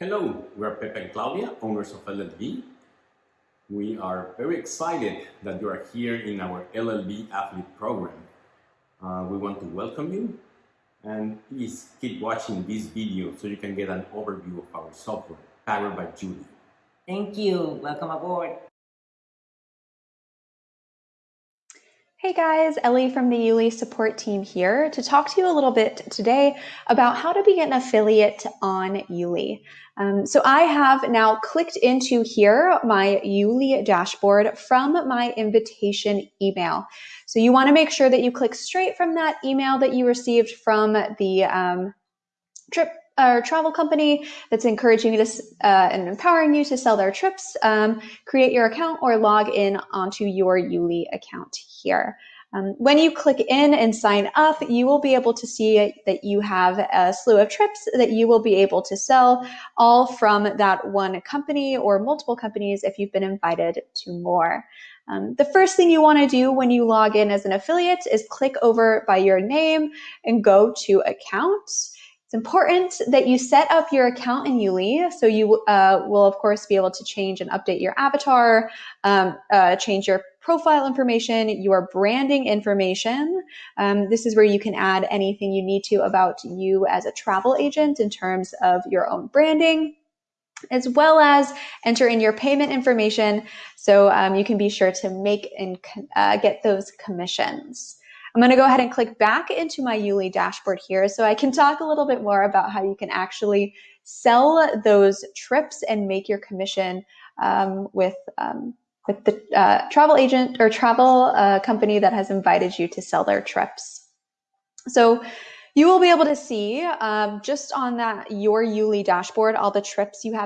Hello, we're Pepe and Claudia, owners of LLB. We are very excited that you are here in our LLB Athlete program. Uh, we want to welcome you and please keep watching this video so you can get an overview of our software powered by Yuli. Thank you. Welcome aboard. Hey guys, Ellie from the Yuli support team here to talk to you a little bit today about how to be an affiliate on Yuli. Um, so I have now clicked into here my Yuli dashboard from my invitation email. So you want to make sure that you click straight from that email that you received from the um, trip or travel company that's encouraging you to uh, and empowering you to sell their trips, um, create your account or log in onto your Yuli account here. Um, when you click in and sign up, you will be able to see that you have a slew of trips that you will be able to sell all from that one company or multiple companies if you've been invited to more. Um, the first thing you want to do when you log in as an affiliate is click over by your name and go to accounts. It's important that you set up your account in Yuli. So you uh, will, of course, be able to change and update your avatar, um, uh, change your profile information, your branding information. Um, this is where you can add anything you need to about you as a travel agent in terms of your own branding as well as enter in your payment information so um, you can be sure to make and uh, get those commissions. I'm going to go ahead and click back into my Yuli dashboard here so I can talk a little bit more about how you can actually sell those trips and make your commission um, with um, with the uh, travel agent or travel uh, company that has invited you to sell their trips. So you will be able to see um, just on that your Yuli dashboard all the trips you have